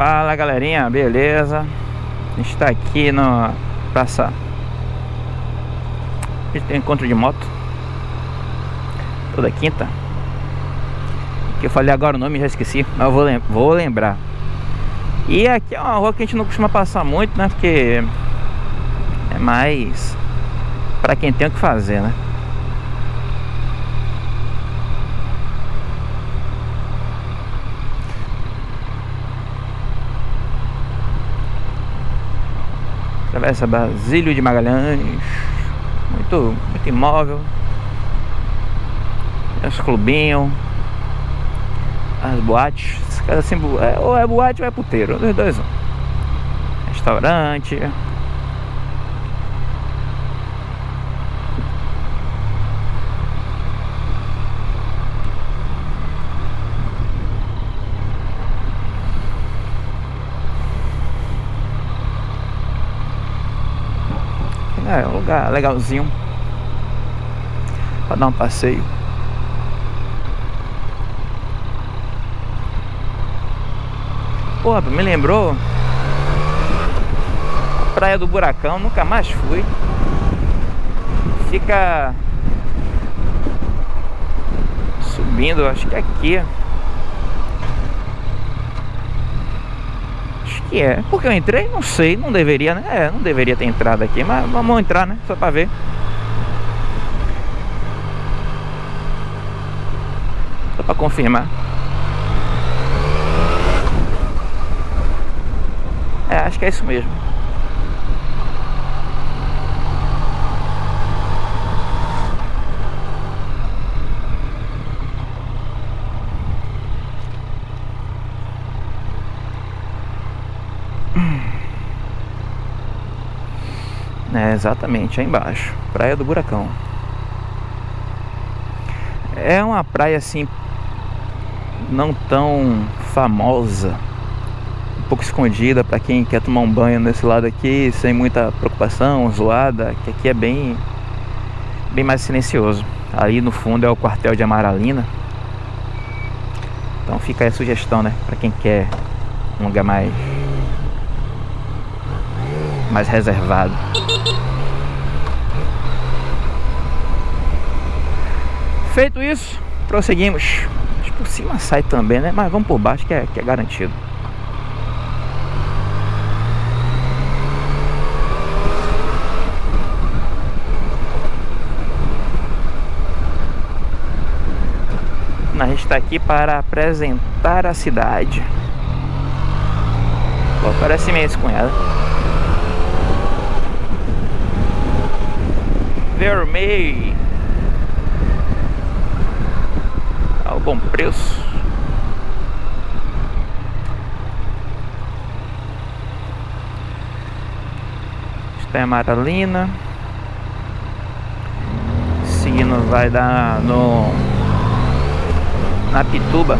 Fala galerinha, beleza? A gente tá aqui no Praça A gente tem encontro de moto Toda quinta Que eu falei agora o nome já esqueci Mas eu vou, lem vou lembrar E aqui é uma rua que a gente não costuma passar muito, né? Porque É mais Pra quem tem o que fazer, né? Travessa Basílio de Magalhães. Muito, muito imóvel. Os clubinhos. As boates. Assim, é, Ou é boate ou é puteiro Os dois Restaurante É, um lugar legalzinho. Pra dar um passeio. Porra, me lembrou? Praia do Buracão, nunca mais fui. Fica Subindo, acho que é aqui que é. Porque eu entrei? Não sei, não deveria, né? É, não deveria ter entrado aqui, mas vamos entrar, né? Só pra ver. Só pra confirmar. É, acho que é isso mesmo. É, exatamente, aí embaixo. Praia do Buracão. É uma praia assim não tão famosa, um pouco escondida para quem quer tomar um banho nesse lado aqui sem muita preocupação, zoada, que aqui é bem bem mais silencioso. Ali no fundo é o quartel de Amaralina. Então fica aí a sugestão, né, para quem quer um lugar mais mais reservado. Feito isso, prosseguimos. Que por cima sai também, né? Mas vamos por baixo que é, que é garantido. A gente está aqui para apresentar a cidade. Pô, parece meio cunhado. Vermelho. Ao bom preço. Está em Amaralina. Seguindo vai dar no na Pituba.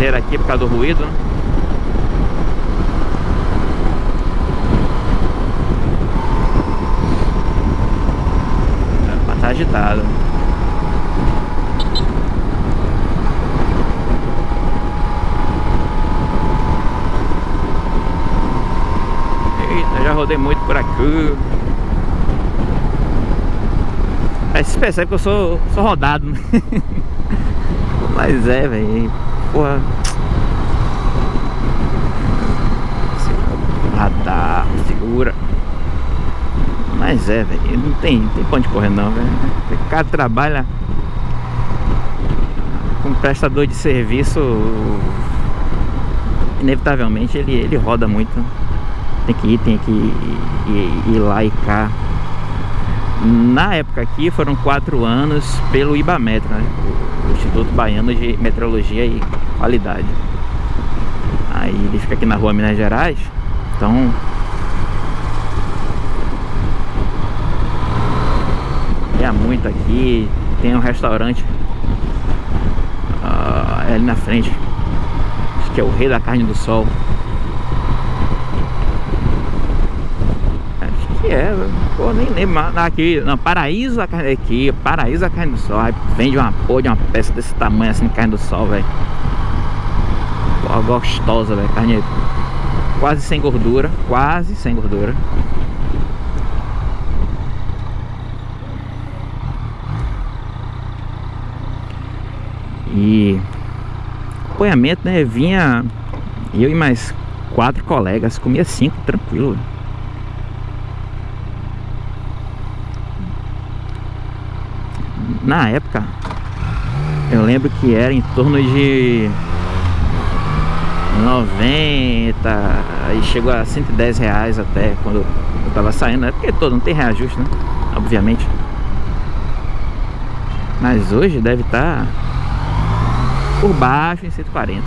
Chaviseira aqui por causa do ruído, né? Tá agitado. Eita, já rodei muito por aqui. Aí se percebe que eu sou, sou rodado, né? Mas é, velho. Porra. Radar, segura. Mas é, velho. Não tem, tem ponto de correr não, velho. O cara trabalha com prestador de serviço. Inevitavelmente ele, ele roda muito. Tem que ir, tem que ir, ir, ir lá e cá. Na época aqui foram quatro anos pelo IBAMETRO, né? o Instituto Baiano de Meteorologia e Qualidade. Aí ele fica aqui na rua Minas Gerais, então é muito aqui, tem um restaurante uh, ali na frente, que é o rei da carne do sol. Acho que é, pô, nem lembro. Aqui, não, Paraíso da carne aqui, Paraíso da carne do sol. Aí vende uma porra de uma peça desse tamanho assim carne do sol, velho. Pô, gostosa, velho. Carne quase sem gordura, quase sem gordura. E acompanhamento, né? Vinha eu e mais quatro colegas, comia cinco, tranquilo. Na época, eu lembro que era em torno de 90 e chegou a 110 reais até quando eu tava saindo, é porque todo não tem reajuste, né? Obviamente. Mas hoje deve estar tá por baixo em 140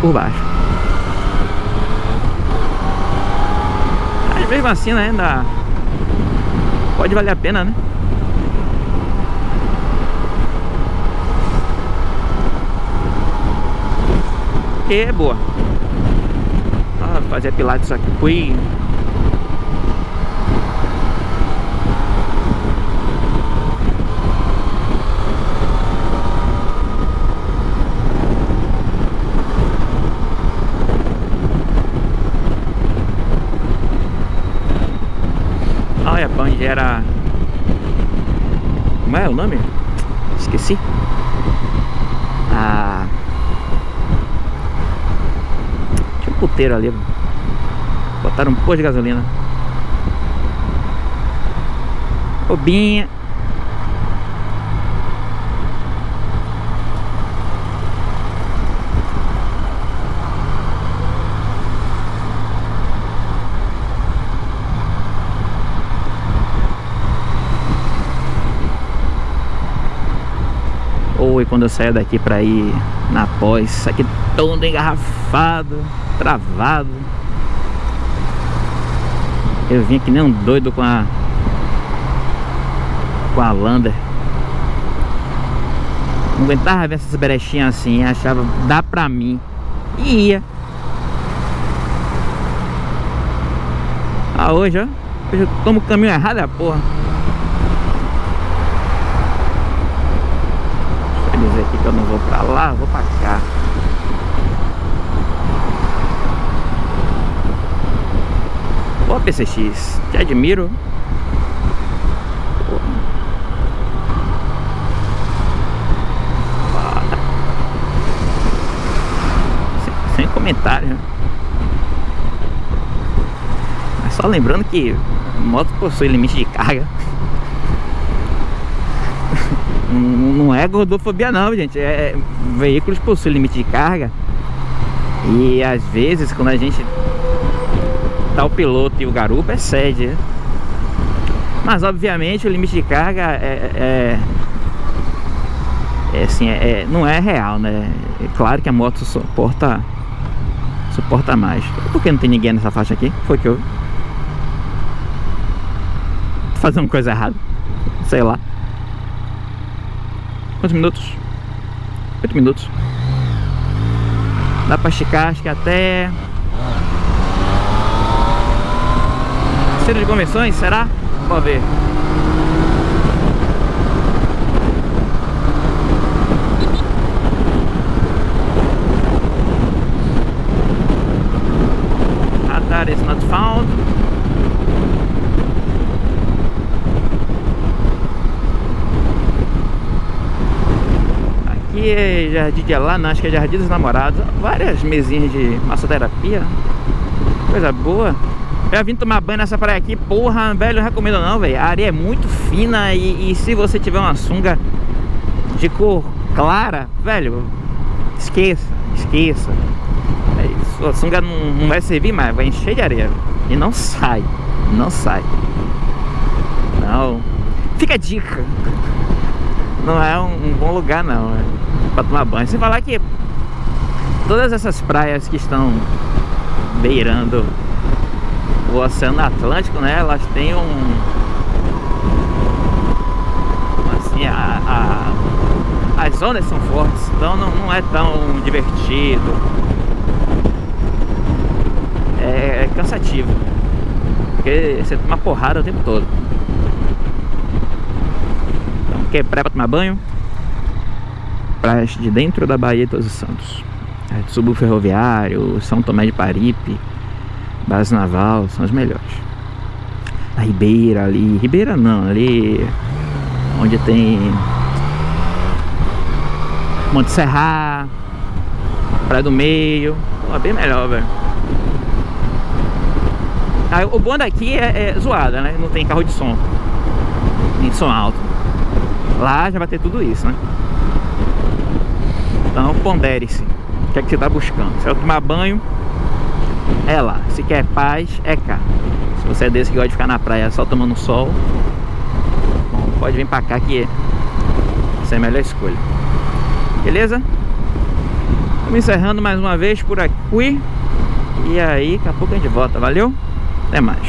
por baixo mas mesmo assim né, ainda pode valer a pena né e é boa ah, fazer pilates aqui fui onde era... Como é o nome? Esqueci. Ah... Tinha um puteiro ali. Botaram um posto de gasolina. Obinha. Ou quando eu saio daqui pra ir na pós, aqui todo engarrafado, travado. Eu vim que nem um doido com a com a Lander. Não aguentava ver essas brechinhas assim, achava, dá pra mim. E ia. Ah, hoje, ó. Hoje eu tomo o caminho errado, é a porra. dizer aqui que eu não vou pra lá, vou pra cá. Boa PCX, te admiro. Sem, comentário. Mas só lembrando que moto possui limite de carga. não é gordofobia não, gente. É, veículos possuem limite de carga. E às vezes quando a gente tá o piloto e o garupa excede. Né? Mas obviamente o limite de carga é, é, é assim, é, é, não é real, né? É claro que a moto suporta suporta mais. Por que não tem ninguém nessa faixa aqui? Foi que eu fazendo coisa errada. Sei lá. Quantos minutos? 8 minutos. Dá pra esticar, acho que até... Centro de convenções, será? Vamos ver. Radar is not found. aqui é Jardim de não, acho que é Jardim dos Namorados. Várias mesinhas de massoterapia. Coisa boa. Já vim tomar banho nessa praia aqui, porra, velho, não recomendo não, velho. A areia é muito fina e, e, se você tiver uma sunga de cor clara, velho, esqueça, esqueça. É, sua sunga não, não vai servir mais, vai encher de areia. E não sai, não sai. Não. Fica a dica. Não é um, um bom lugar não, né? para tomar banho. Sem falar que todas essas praias que estão beirando o Oceano Atlântico, né? Elas têm um... Assim, a, a, as ondas são fortes, então não, não é tão divertido. é cansativo. Porque você toma porrada o tempo todo. Então, quer praia pra tomar banho? Praias de dentro da Bahia de Todos os Santos. É, Subo Ferroviário, São Tomé de Paripe, Base Naval, são as melhores. A Ribeira ali, Ribeira não, ali onde tem Monte Serra, Praia do Meio, Pô, bem melhor, velho. Ah, o bom daqui é, é zoada, né? Não tem carro de som, nem som alto. Lá já vai ter tudo isso, né? Então pondere-se. O que é que você está buscando? Se é tomar banho, é lá. Se quer paz, é cá. Se você é desse que gosta de ficar na praia só tomando sol, bom, pode vir pra cá que essa é a melhor escolha. Beleza? Estamos encerrando mais uma vez por aqui. E aí, daqui a pouco a gente volta. Valeu? Até mais.